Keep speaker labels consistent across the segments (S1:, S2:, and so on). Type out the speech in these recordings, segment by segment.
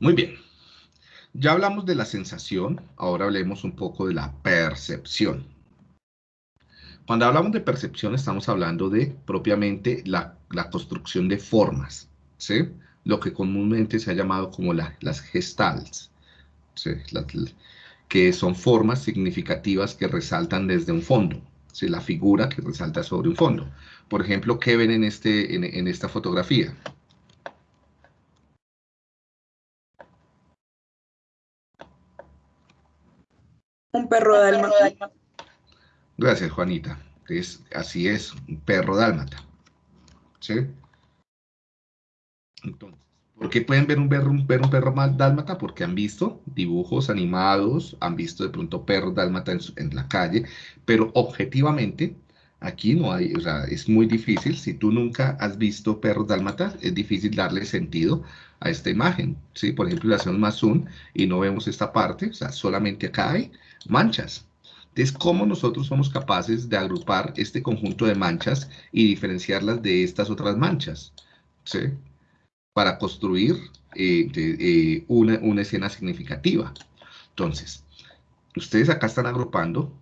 S1: Muy bien. Ya hablamos de la sensación, ahora hablemos un poco de la percepción. Cuando hablamos de percepción estamos hablando de propiamente la, construcción de formas, ¿sí? Lo que comúnmente se ha llamado como las gestalts, ¿sí? que son formas significativas que resaltan desde un fondo, ¿sí? La figura que resalta sobre un fondo. Por ejemplo, ¿qué ven en, este, en esta fotografía?
S2: Un perro dálmata.
S1: Gracias, Juanita. Es, así es, un perro dálmata. ¿Sí? Entonces, ¿por qué pueden ver un perro, un perro, un perro dálmata? Porque han visto dibujos animados, han visto de pronto perros dálmata en, en la calle, pero objetivamente aquí no hay, o sea, es muy difícil. Si tú nunca has visto perros dálmatas, es difícil darle sentido a esta imagen. ¿sí? Por ejemplo, le hacemos más zoom y no vemos esta parte, o sea, solamente acá hay manchas. Entonces, ¿cómo nosotros somos capaces de agrupar este conjunto de manchas y diferenciarlas de estas otras manchas? ¿Sí? Para construir eh, eh, una, una escena significativa. Entonces, ustedes acá están agrupando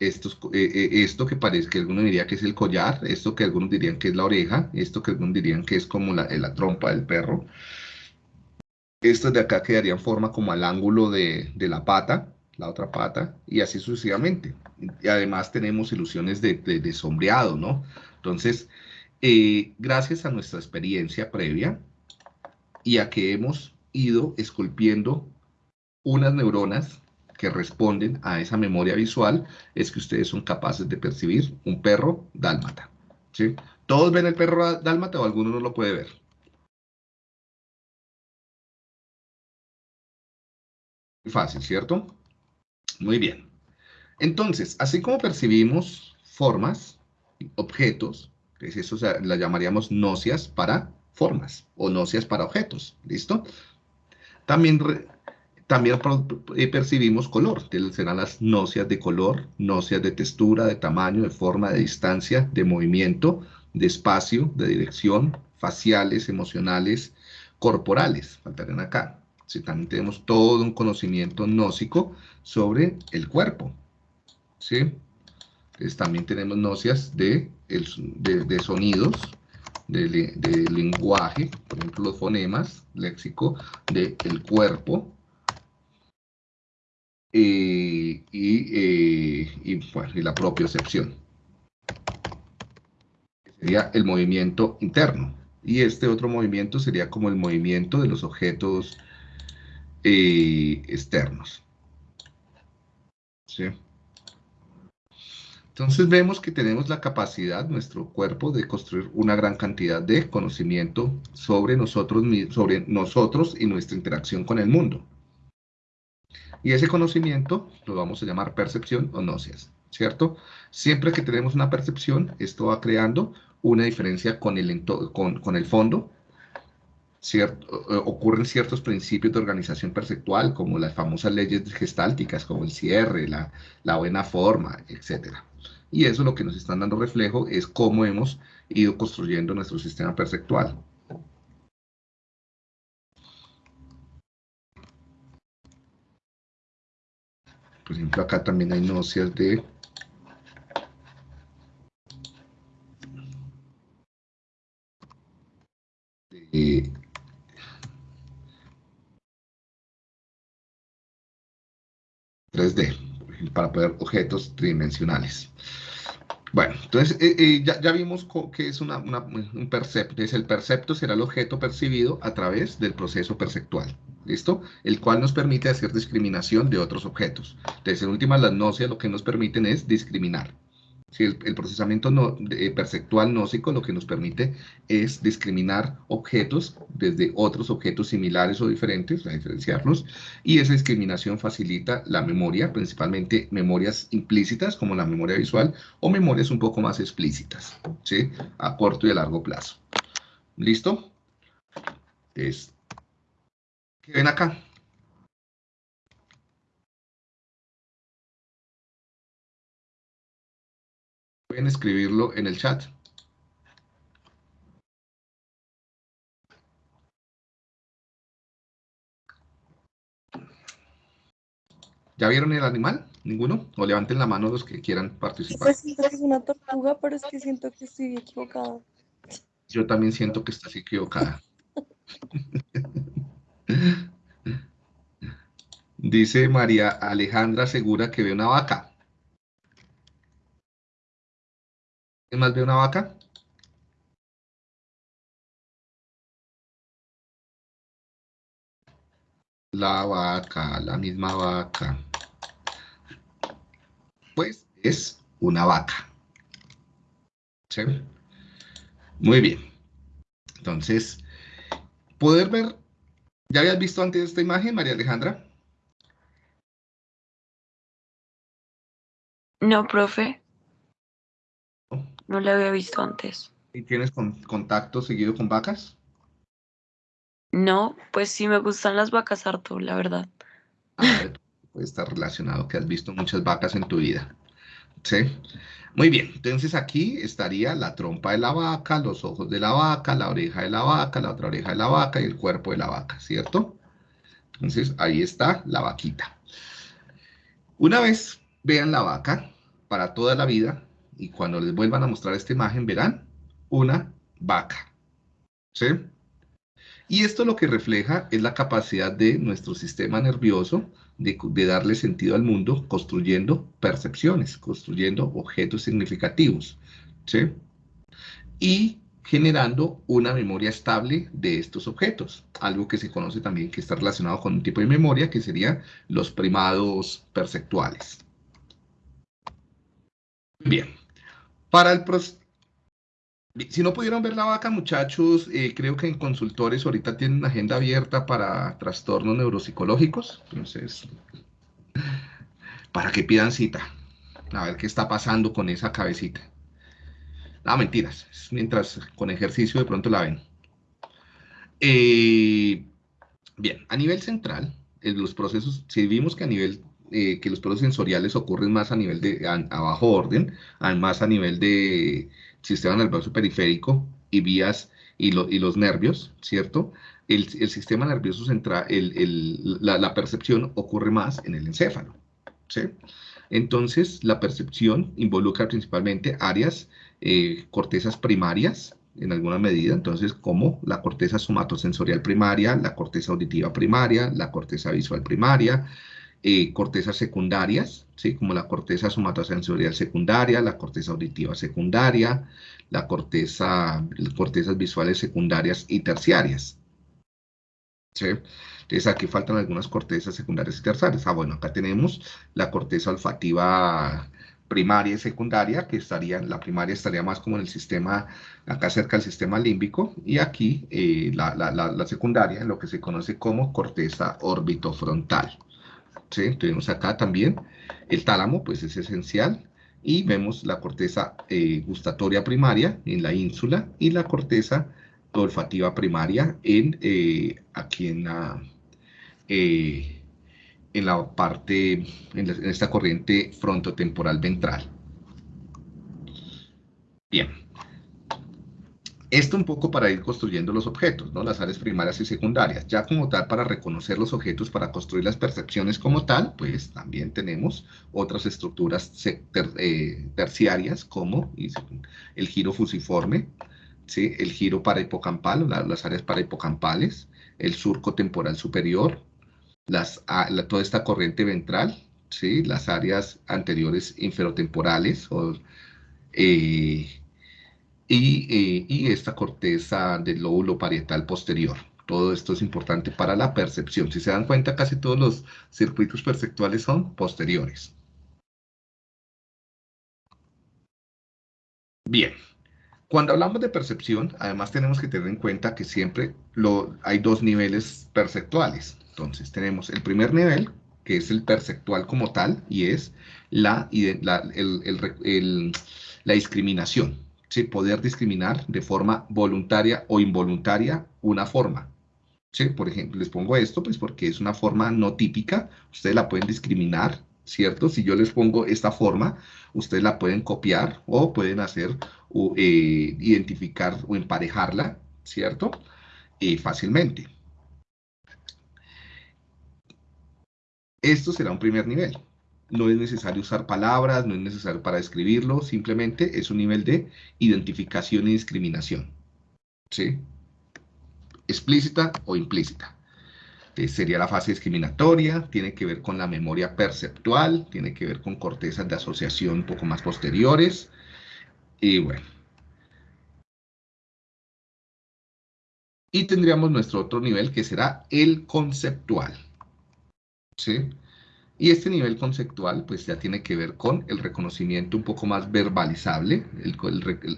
S1: estos, eh, esto que parece que algunos diría que es el collar, esto que algunos dirían que es la oreja, esto que algunos dirían que es como la, la trompa del perro. Estos de acá quedarían forma como al ángulo de, de la pata, la otra pata, y así sucesivamente. Y además tenemos ilusiones de, sombreado, ¿no? Entonces, eh, gracias a nuestra experiencia previa y a que hemos ido esculpiendo unas neuronas que responden a esa memoria visual, es que ustedes son capaces de percibir un perro dálmata. ¿sí? ¿Todos ven el perro dálmata o alguno no lo puede ver? Fácil, ¿cierto? Muy bien. Entonces, así como percibimos formas, objetos, es eso la llamaríamos nocias para formas o nocias para objetos, ¿listo? También, también eh, percibimos color, serán las nocias de color, nocias de textura, de tamaño, de forma, de distancia, de movimiento, de espacio, de dirección, faciales, emocionales, corporales, faltarían acá. Si también tenemos todo un conocimiento gnóstico sobre el cuerpo. ¿sí? Entonces, también tenemos nocias de, de, sonidos, de, lenguaje, por ejemplo, los fonemas, léxico, del el cuerpo, eh, eh, y, y, la propia excepción. Sería el movimiento interno. Y este otro movimiento sería como el movimiento de los objetos eh, externos. ¿Sí? Entonces vemos que tenemos la capacidad, nuestro cuerpo, de construir una gran cantidad de conocimiento sobre nosotros, sobre nosotros y nuestra interacción con el mundo. Y ese conocimiento lo vamos a llamar percepción o nocias, ¿cierto? Siempre que tenemos una percepción, esto va creando una diferencia con el, con, con el fondo cierto, ocurren ciertos principios de organización perceptual, como las famosas leyes gestálticas, como el cierre, la, la buena forma, etc. Y eso lo que nos están dando reflejo es cómo hemos ido construyendo nuestro sistema perceptual. Por ejemplo, acá también hay nocias de 3D, para poder objetos tridimensionales. Bueno, entonces eh, eh, ya, vimos que es un percepto. Es el percepto será el objeto percibido a través del proceso perceptual. ¿Listo? El cual nos permite hacer discriminación de otros objetos. Entonces, en últimas, las nocias lo que nos permiten es discriminar. Si el, procesamiento no, perceptual gnóstico lo que nos permite es discriminar objetos desde otros objetos similares o diferentes, a diferenciarlos, y esa discriminación facilita la memoria, principalmente memorias implícitas como la memoria visual o memorias un poco más explícitas, ¿sí? a corto y a largo plazo. ¿Listo? ¿Qué ven acá? Pueden escribirlo en el chat. ¿Ya vieron el animal? ¿Ninguno? O levanten la mano los que quieran participar.
S2: Pues siento que es una tortuga, pero es que siento que estoy equivocada.
S1: Yo también siento que estás equivocada. Dice María Alejandra Segura que ve una vaca. ¿Qué más ve una vaca? La vaca, la misma vaca. Pues es una vaca. Muy bien. Entonces, poder ver, ¿ya habías visto antes esta imagen, María Alejandra?
S3: No, profe. No la había visto antes.
S1: ¿Y tienes con- contacto seguido con vacas?
S3: No, pues sí me gustan las vacas harto, la verdad.
S1: Ah, puede estar relacionado que has visto muchas vacas en tu vida. ¿Sí? Muy bien, entonces aquí estaría la trompa de la vaca, los ojos de la vaca, la oreja de la vaca, la otra oreja de la vaca y el cuerpo de la vaca, ¿cierto? Entonces ahí está la vaquita. Una vez vean la vaca para toda la vida y cuando les vuelvan a mostrar esta imagen verán una vaca. ¿Sí? Y esto lo que refleja es la capacidad de nuestro sistema nervioso de, darle sentido al mundo construyendo percepciones, construyendo objetos significativos, ¿sí? Y generando una memoria estable de estos objetos, algo que se conoce también que está relacionado con un tipo de memoria que serían los primados perceptuales. Bien, para el si no pudieron ver la vaca, muchachos, eh, creo que en consultores ahorita tienen una agenda abierta para trastornos neuropsicológicos. Entonces, para que pidan cita. A ver qué está pasando con esa cabecita. No, mentiras. Mientras con ejercicio de pronto la ven. Eh, bien, a nivel central, en los procesos, si vimos que a nivel eh, que los procesos sensoriales ocurren más a nivel de a, a bajo orden, más a nivel de sistema nervioso periférico y vías y, y los nervios, ¿cierto? El, el sistema nervioso central, el, el, la, la, percepción ocurre más en el encéfalo, ¿sí? Entonces, la percepción involucra principalmente áreas, eh, cortezas primarias, en alguna medida, entonces, como la corteza somatosensorial primaria, la corteza auditiva primaria, la corteza visual primaria, eh, cortezas secundarias, ¿sí? como la corteza somatosensorial secundaria, la corteza auditiva secundaria, la corteza, las cortezas visuales secundarias y terciarias. ¿sí? Entonces aquí faltan algunas cortezas secundarias y terciarias. Ah, bueno, acá tenemos la corteza olfativa primaria y secundaria, que estaría, la primaria estaría más como en el sistema, acá cerca del sistema límbico, y aquí eh, la, la, la, la secundaria, lo que se conoce como corteza orbitofrontal. ¿Sí? Tenemos acá también el tálamo, pues es esencial, y vemos la corteza eh, gustatoria primaria en la ínsula y la corteza olfativa primaria en, eh, aquí en la, eh, en la parte, en, esta corriente frontotemporal ventral. Bien. Esto un poco para ir construyendo los objetos, ¿no? Las áreas primarias y secundarias. Ya como tal, para reconocer los objetos, para construir las percepciones como tal, pues también tenemos otras estructuras eh, terciarias como el giro fusiforme, ¿sí? el giro parahipocampal, la, las áreas parahipocampales, el surco temporal superior, la, toda esta corriente ventral, ¿sí? las áreas anteriores inferotemporales o... Eh, y, eh, y, esta corteza del lóbulo parietal posterior. Todo esto es importante para la percepción. Si se dan cuenta, casi todos los circuitos perceptuales son posteriores. Bien, cuando hablamos de percepción, además tenemos que tener en cuenta que siempre lo, hay dos niveles perceptuales. Entonces, tenemos el primer nivel, que es el perceptual como tal, y es la, la discriminación. ¿Sí? poder discriminar de forma voluntaria o involuntaria una forma. ¿sí? Por ejemplo, les pongo esto, pues porque es una forma no típica, ustedes la pueden discriminar, ¿cierto? Si yo les pongo esta forma, ustedes la pueden copiar o pueden hacer, o, eh, identificar o emparejarla, ¿cierto? Eh, fácilmente. Esto será un primer nivel. No es necesario usar palabras, no es necesario para describirlo, simplemente es un nivel de identificación y discriminación. ¿Sí? Explícita o implícita. Eh, sería la fase discriminatoria, tiene que ver con la memoria perceptual, tiene que ver con cortezas de asociación un poco más posteriores. Y bueno. Y tendríamos nuestro otro nivel que será el conceptual. ¿Sí? Y este nivel conceptual pues ya tiene que ver con el reconocimiento un poco más verbalizable,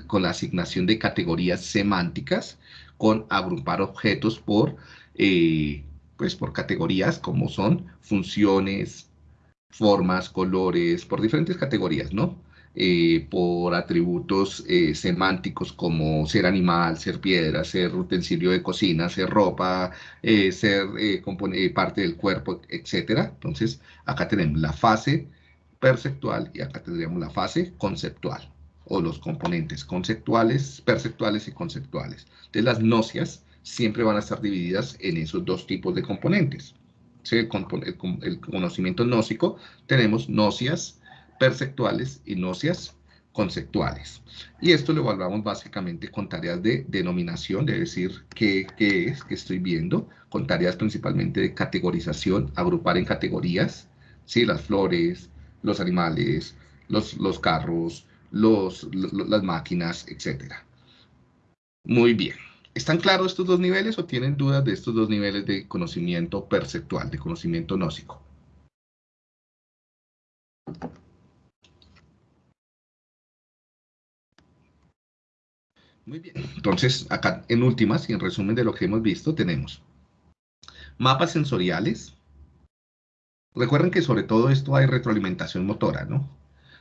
S1: con la asignación de categorías semánticas, con agrupar objetos por, eh, pues por categorías como son funciones, formas, colores, por diferentes categorías, ¿no? Eh, por atributos eh, semánticos como ser animal, ser piedra, ser utensilio de cocina, ser ropa, eh, ser parte del cuerpo, etc. Entonces, acá tenemos la fase perceptual y acá tendríamos la fase conceptual o los componentes conceptuales, perceptuales y conceptuales. Entonces, las nocias siempre van a estar divididas en esos dos tipos de componentes. El, el conocimiento gnóstico, tenemos nocias perceptuales y nocias conceptuales. Y esto lo evaluamos básicamente con tareas de denominación, de decir qué, es, qué estoy viendo, con tareas principalmente de categorización, agrupar en categorías, ¿sí? las flores, los animales, los, los carros, los, las máquinas, etc. Muy bien. ¿Están claros estos dos niveles o tienen dudas de estos dos niveles de conocimiento perceptual, de conocimiento gnóstico? Muy bien. Entonces, acá en últimas y en resumen de lo que hemos visto, tenemos mapas sensoriales. Recuerden que sobre todo esto hay retroalimentación motora, ¿no?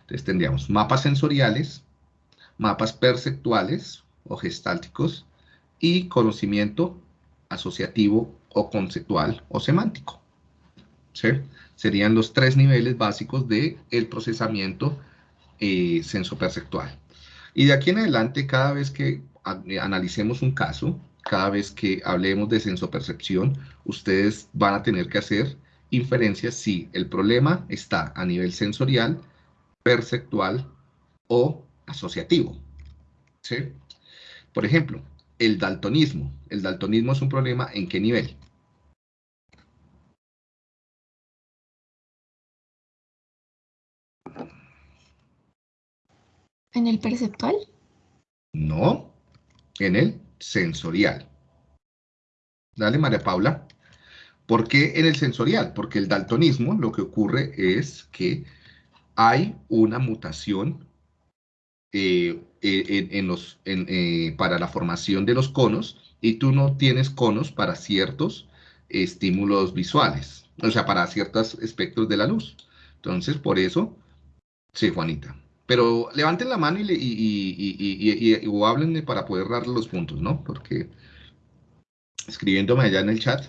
S1: Entonces tendríamos mapas sensoriales, mapas perceptuales o gestálticos y conocimiento asociativo o conceptual o semántico. Serían los tres niveles básicos del el procesamiento eh, sensoperceptual. Y de aquí en adelante, cada vez que eh, analicemos un caso, cada vez que hablemos de sensopercepción, ustedes van a tener que hacer inferencias si el problema está a nivel sensorial, perceptual o asociativo. ¿Sí? Por ejemplo, el daltonismo. ¿El daltonismo es un problema en qué nivel?
S4: ¿En el perceptual?
S1: No, en el sensorial. Dale, María Paula. ¿Por qué en el sensorial? Porque el daltonismo lo que ocurre es que hay una mutación eh, en, los, eh, para la formación de los conos y tú no tienes conos para ciertos estímulos visuales, o sea, para ciertos espectros de la luz. Entonces, por eso, sí, Juanita. Pero levanten la mano y, o háblenme para poder darle los puntos, ¿no? Porque escribiéndome allá en el chat,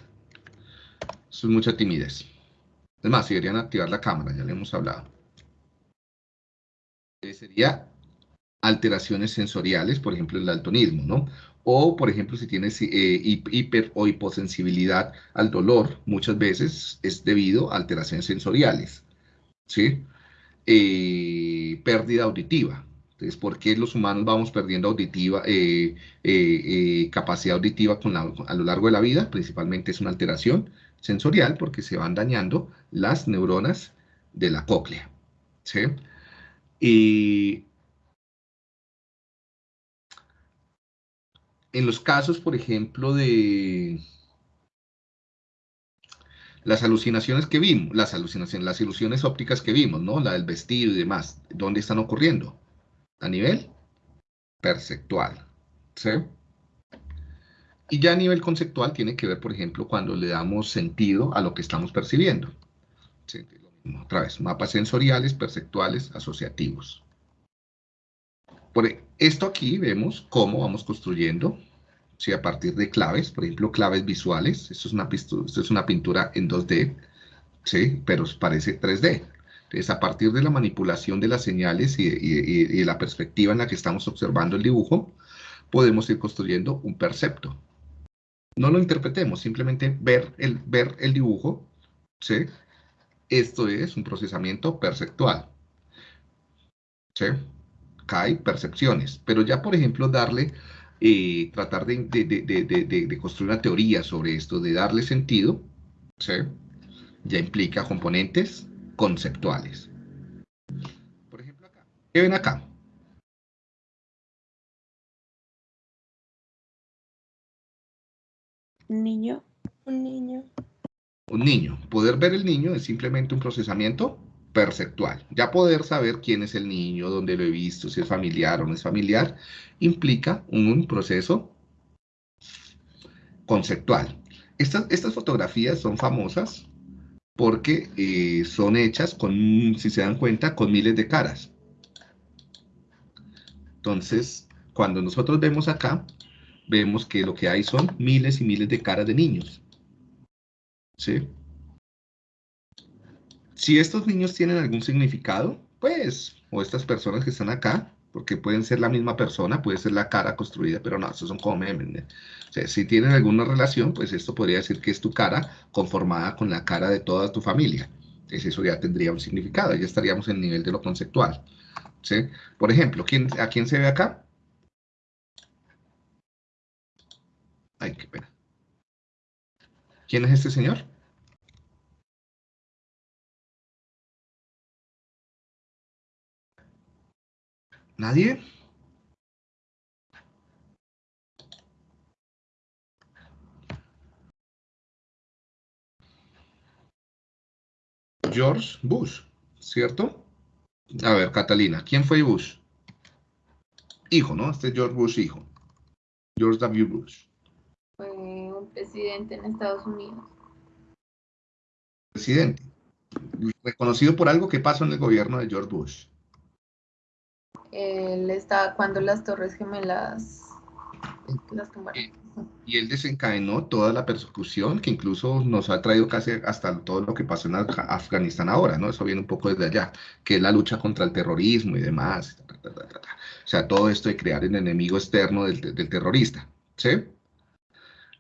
S1: eso es mucha timidez. Es más, si deberían activar la cámara, ya le hemos hablado. Eh, sería alteraciones sensoriales, por ejemplo, el daltonismo, ¿no? O, por ejemplo, si tienes eh, hiper o hiposensibilidad al dolor, muchas veces es debido a alteraciones sensoriales, ¿sí? Eh, pérdida auditiva. Entonces, ¿por qué los humanos vamos perdiendo auditiva, eh, eh, capacidad auditiva a lo largo de la vida? Principalmente es una alteración sensorial porque se van dañando las neuronas de la cóclea. ¿sí? Y en los casos, por ejemplo, de las alucinaciones que vimos, las alucinaciones, las ilusiones ópticas que vimos, ¿no? La del vestido y demás, ¿dónde están ocurriendo? A nivel perceptual, ¿sí? Y ya a nivel conceptual tiene que ver, por ejemplo, cuando le damos sentido a lo que estamos percibiendo. ¿Sí? Otra vez, mapas sensoriales, perceptuales, asociativos. Por esto aquí vemos cómo vamos construyendo ¿sí? a partir de claves, por ejemplo, claves visuales. Esto es una, esto es una pintura en 2D, ¿sí? pero parece 3D. Entonces, a partir de la manipulación de las señales y, y, la perspectiva en la que estamos observando el dibujo, podemos ir construyendo un percepto. No lo interpretemos, simplemente ver el, ver el dibujo, ¿sí? esto es un procesamiento perceptual. ¿Sí? Hay percepciones, pero ya, por ejemplo, darle, eh, tratar de, de, construir una teoría sobre esto, de darle sentido, ¿sí? ya implica componentes conceptuales. Por ejemplo, acá. ¿Qué ven acá?
S2: Un niño. Un niño.
S1: Un niño. Poder ver el niño es simplemente un procesamiento perceptual. Ya poder saber quién es el niño, dónde lo he visto, si es familiar o no es familiar, implica un proceso conceptual. Estas, estas fotografías son famosas porque eh, son hechas con, si se dan cuenta, con miles de caras. Entonces, cuando nosotros vemos acá, vemos que lo que hay son miles y miles de caras de niños. ¿Sí? Si estos niños tienen algún significado, pues, o estas personas que están acá, porque pueden ser la misma persona, puede ser la cara construida, pero no, estos son como memes. O sea, si tienen alguna relación, pues esto podría decir que es tu cara conformada con la cara de toda tu familia. Entonces eso ya tendría un significado, ya estaríamos en el nivel de lo conceptual. ¿sí? Por ejemplo, ¿quién, ¿a quién se ve acá? Ay, qué pena. ¿Quién es este señor? ¿Nadie? George Bush, ¿cierto? A ver, Catalina, ¿quién fue Bush? Hijo, ¿no? Este es George Bush, hijo. George W. Bush.
S4: Fue un presidente en Estados Unidos.
S1: Presidente. Reconocido por algo que pasó en el gobierno de George Bush.
S4: Él estaba cuando las Torres Gemelas las tumbaron.
S1: Y él desencadenó toda la persecución que incluso nos ha traído casi hasta todo lo que pasó en Afganistán ahora, ¿no? Eso viene un poco desde allá, que es la lucha contra el terrorismo y demás. O sea, todo esto de crear el enemigo externo del, terrorista, ¿sí?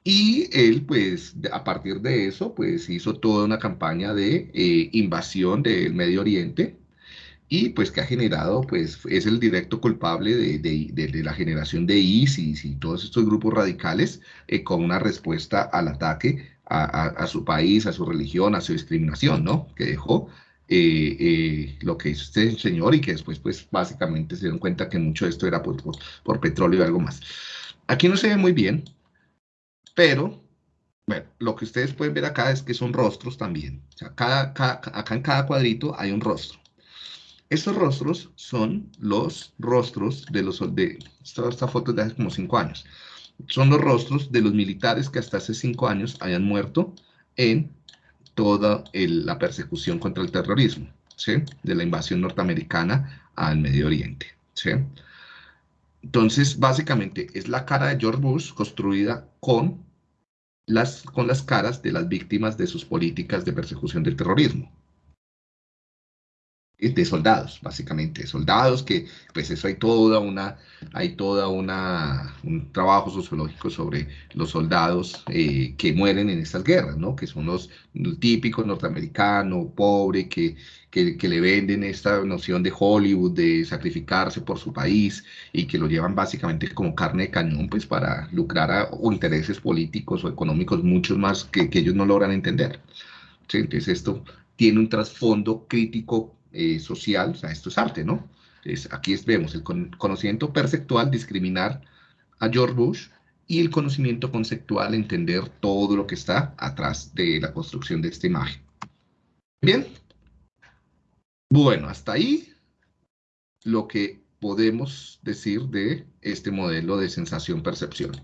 S1: Y él, pues, a partir de eso, pues hizo toda una campaña de eh, invasión del Medio Oriente, y pues que ha generado, pues es el directo culpable de, la generación de ISIS y todos estos grupos radicales eh, con una respuesta al ataque a, su país, a su religión, a su discriminación, ¿no? Que dejó eh, eh, lo que hizo este señor y que después, pues básicamente se dieron cuenta que mucho de esto era por, por, petróleo y algo más. Aquí no se ve muy bien, pero bueno, lo que ustedes pueden ver acá es que son rostros también. O sea, cada, acá en cada cuadrito hay un rostro. Estos rostros son los rostros de los... De, esta, foto de hace como cinco años. Son los rostros de los militares que hasta hace cinco años hayan muerto en toda la persecución contra el terrorismo, ¿sí? De la invasión norteamericana al Medio Oriente, ¿sí? Entonces, básicamente, es la cara de George Bush construida con las, con las caras de las víctimas de sus políticas de persecución del terrorismo de soldados, básicamente, soldados que, pues eso hay toda una, hay toda una, un trabajo sociológico sobre los soldados eh, que mueren en estas guerras, ¿no? Que son los, típicos norteamericanos, pobre, que, que, que, le venden esta noción de Hollywood, de sacrificarse por su país, y que lo llevan básicamente como carne de cañón, pues para lucrar a intereses políticos o económicos muchos más que, que ellos no logran entender. ¿Sí? Entonces esto tiene un trasfondo crítico eh, social, o sea, esto es arte, ¿no? aquí vemos el conocimiento perceptual, discriminar a George Bush, y el conocimiento conceptual, entender todo lo que está atrás de la construcción de esta imagen. Bien. Bueno, hasta ahí lo que podemos decir de este modelo de sensación-percepción.